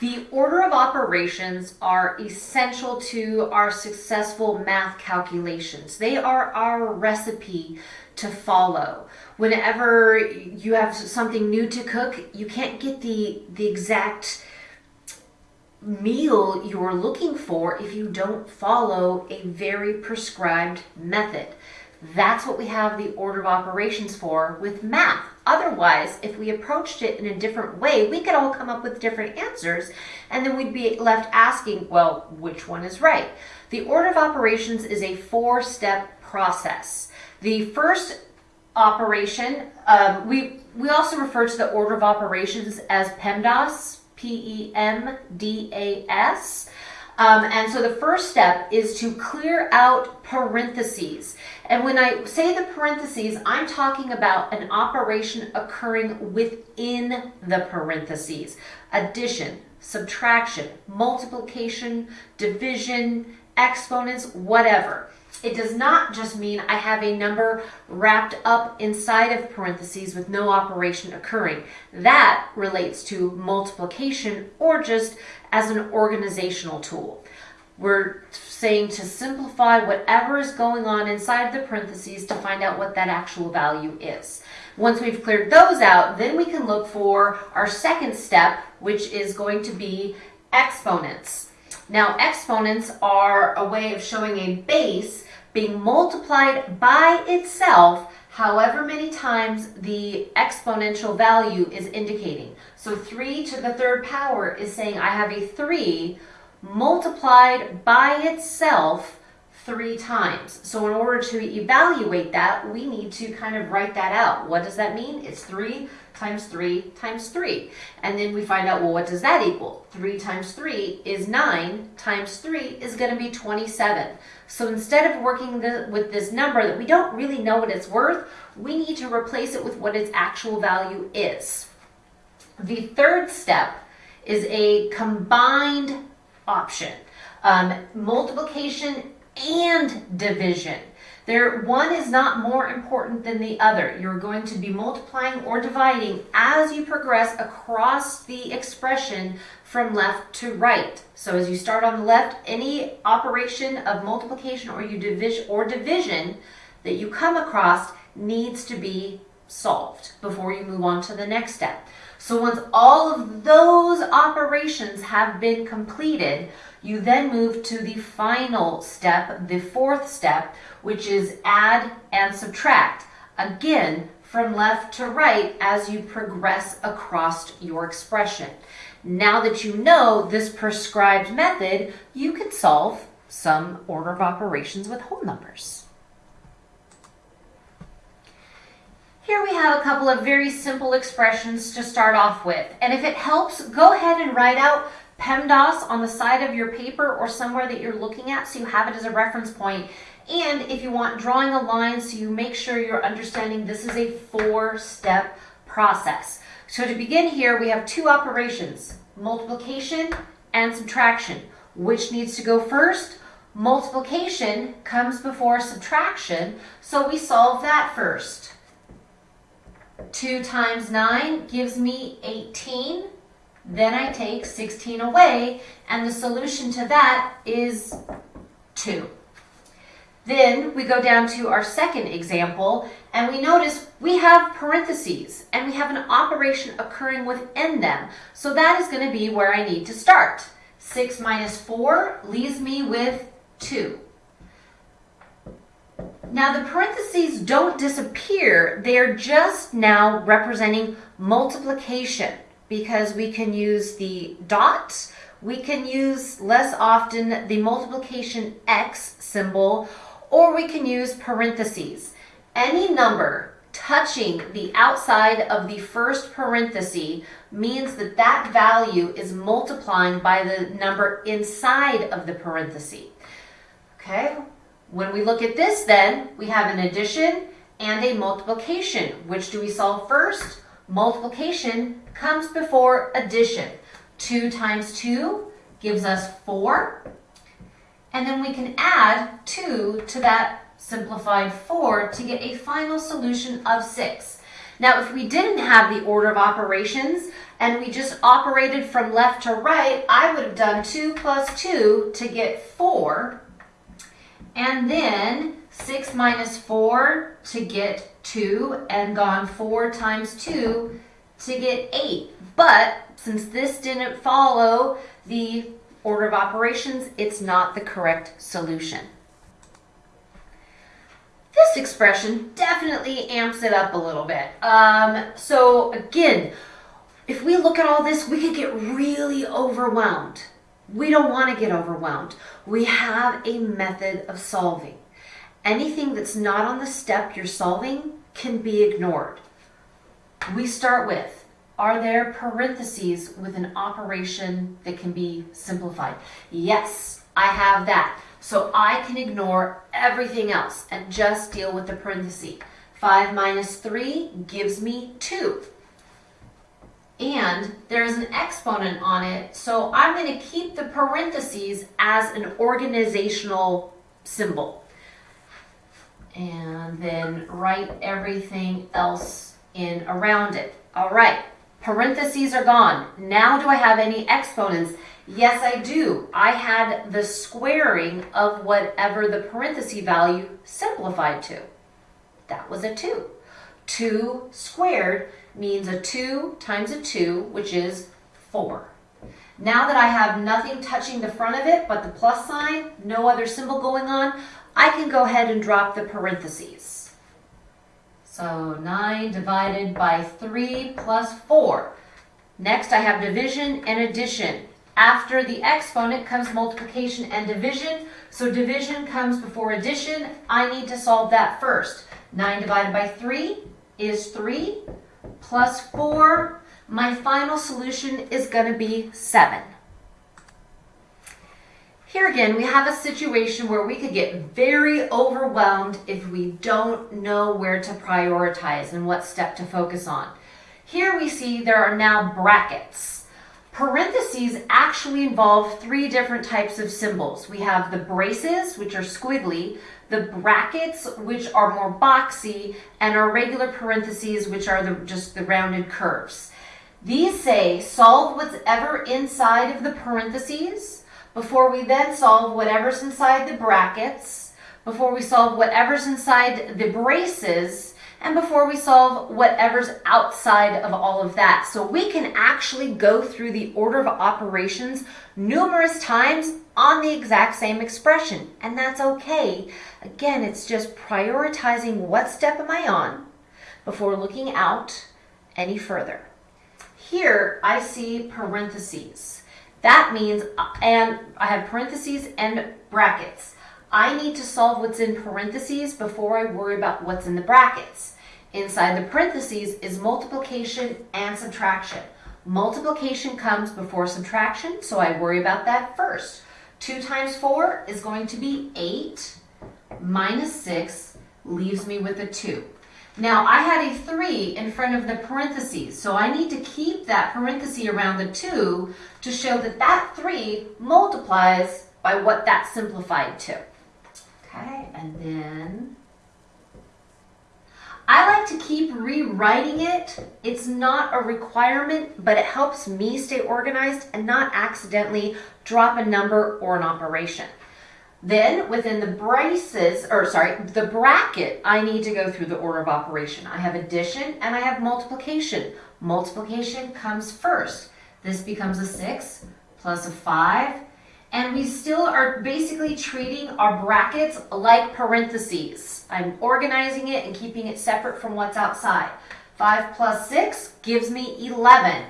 The order of operations are essential to our successful math calculations. They are our recipe to follow. Whenever you have something new to cook, you can't get the, the exact meal you're looking for if you don't follow a very prescribed method. That's what we have the order of operations for with math. Otherwise, if we approached it in a different way, we could all come up with different answers, and then we'd be left asking, well, which one is right? The order of operations is a four step process. The first operation, um, we, we also refer to the order of operations as PEMDAS, P E M D A S. Um, and so the first step is to clear out parentheses. And when I say the parentheses, I'm talking about an operation occurring within the parentheses. Addition, subtraction, multiplication, division, exponents, whatever. It does not just mean I have a number wrapped up inside of parentheses with no operation occurring. That relates to multiplication or just as an organizational tool. We're saying to simplify whatever is going on inside the parentheses to find out what that actual value is. Once we've cleared those out, then we can look for our second step, which is going to be exponents. Now, exponents are a way of showing a base being multiplied by itself however many times the exponential value is indicating. So 3 to the third power is saying I have a 3 multiplied by itself three times. So in order to evaluate that, we need to kind of write that out. What does that mean? It's 3 times 3 times 3. And then we find out, well, what does that equal? 3 times 3 is 9 times 3 is going to be 27. So instead of working the, with this number that we don't really know what it's worth, we need to replace it with what its actual value is. The third step is a combined option. Um, multiplication and division. There, one is not more important than the other. You're going to be multiplying or dividing as you progress across the expression from left to right. So as you start on the left, any operation of multiplication or you division or division that you come across needs to be solved before you move on to the next step. So once all of those operations have been completed, you then move to the final step, the fourth step, which is add and subtract. Again, from left to right as you progress across your expression. Now that you know this prescribed method, you can solve some order of operations with whole numbers. Here we have a couple of very simple expressions to start off with. And if it helps, go ahead and write out PEMDAS on the side of your paper or somewhere that you're looking at so you have it as a reference point. And if you want drawing a line so you make sure you're understanding this is a four-step process. So to begin here, we have two operations, multiplication and subtraction. Which needs to go first? Multiplication comes before subtraction, so we solve that first. 2 times 9 gives me 18. Then I take 16 away, and the solution to that is 2. Then we go down to our second example, and we notice we have parentheses, and we have an operation occurring within them. So that is going to be where I need to start. 6 minus 4 leaves me with 2. Now the parentheses don't disappear, they're just now representing multiplication because we can use the dot, we can use less often the multiplication X symbol, or we can use parentheses. Any number touching the outside of the first parenthesis means that that value is multiplying by the number inside of the parenthesis. Okay, when we look at this then, we have an addition and a multiplication. Which do we solve first? Multiplication comes before addition. 2 times 2 gives us 4. And then we can add 2 to that simplified 4 to get a final solution of 6. Now, if we didn't have the order of operations, and we just operated from left to right, I would have done 2 plus 2 to get 4. And then 6 minus 4 to get 2, and gone 4 times 2 to get 8. But since this didn't follow the order of operations, it's not the correct solution. This expression definitely amps it up a little bit. Um, so again, if we look at all this, we could get really overwhelmed. We don't want to get overwhelmed. We have a method of solving. Anything that's not on the step you're solving can be ignored. We start with, are there parentheses with an operation that can be simplified? Yes, I have that. So I can ignore everything else and just deal with the parenthesis. 5 minus 3 gives me 2 and there's an exponent on it. So I'm going to keep the parentheses as an organizational symbol. And then write everything else in around it. All right, parentheses are gone. Now do I have any exponents? Yes, I do. I had the squaring of whatever the parenthesis value simplified to. That was a 2. 2 squared means a 2 times a 2, which is 4. Now that I have nothing touching the front of it but the plus sign, no other symbol going on, I can go ahead and drop the parentheses. So 9 divided by 3 plus 4. Next I have division and addition. After the exponent comes multiplication and division. So division comes before addition. I need to solve that first. 9 divided by 3 is 3 plus 4. My final solution is going to be 7. Here again, we have a situation where we could get very overwhelmed if we don't know where to prioritize and what step to focus on. Here we see there are now brackets. Parentheses actually involve three different types of symbols. We have the braces, which are squiggly, the brackets, which are more boxy, and our regular parentheses, which are the, just the rounded curves. These say solve whatever inside of the parentheses before we then solve whatever's inside the brackets, before we solve whatever's inside the braces, and before we solve whatever's outside of all of that. So we can actually go through the order of operations numerous times on the exact same expression, and that's okay. Again, it's just prioritizing what step am I on before looking out any further. Here, I see parentheses. That means, and I have parentheses and brackets. I need to solve what's in parentheses before I worry about what's in the brackets. Inside the parentheses is multiplication and subtraction. Multiplication comes before subtraction, so I worry about that first. 2 times 4 is going to be 8 minus 6 leaves me with a 2. Now I had a 3 in front of the parentheses, so I need to keep that parenthesis around the 2 to show that that 3 multiplies by what that simplified to. Okay, and then I like to keep rewriting it. It's not a requirement, but it helps me stay organized and not accidentally drop a number or an operation. Then within the braces, or sorry, the bracket, I need to go through the order of operation. I have addition and I have multiplication. Multiplication comes first. This becomes a 6 plus a 5 and we still are basically treating our brackets like parentheses. I'm organizing it and keeping it separate from what's outside. 5 plus 6 gives me 11.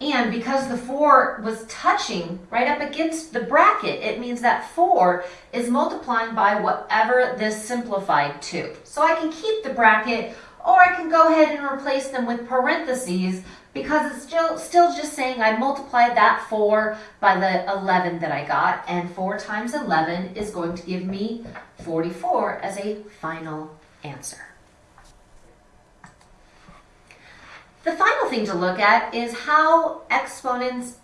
And because the 4 was touching right up against the bracket, it means that 4 is multiplying by whatever this simplified to. So I can keep the bracket or I can go ahead and replace them with parentheses because it's still, still just saying I multiplied that 4 by the 11 that I got, and 4 times 11 is going to give me 44 as a final answer. The final thing to look at is how exponents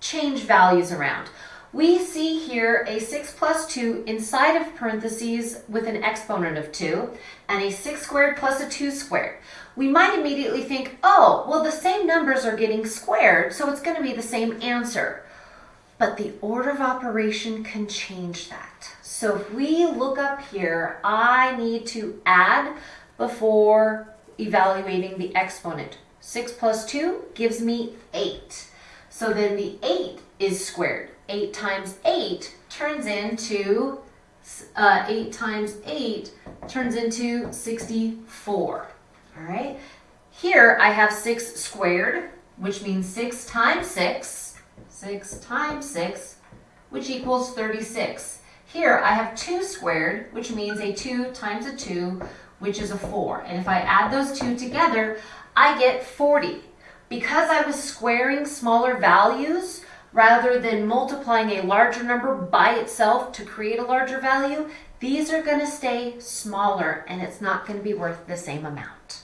change values around. We see here a 6 plus 2 inside of parentheses with an exponent of 2, and a 6 squared plus a 2 squared. we might immediately think, oh, well, the same numbers are getting squared, so it's going to be the same answer. But the order of operation can change that. So if we look up here, I need to add before evaluating the exponent. 6 plus 2 gives me 8. So then the 8 is squared. 8 times 8 turns into, uh, 8 times 8 turns into 64. All right. Here I have 6 squared, which means 6 times 6. 6 times 6, which equals 36. Here I have 2 squared, which means a 2 times a 2, which is a 4. And if I add those two together, I get 40. Because I was squaring smaller values, rather than multiplying a larger number by itself to create a larger value, these are going to stay smaller and it's not going to be worth the same amount.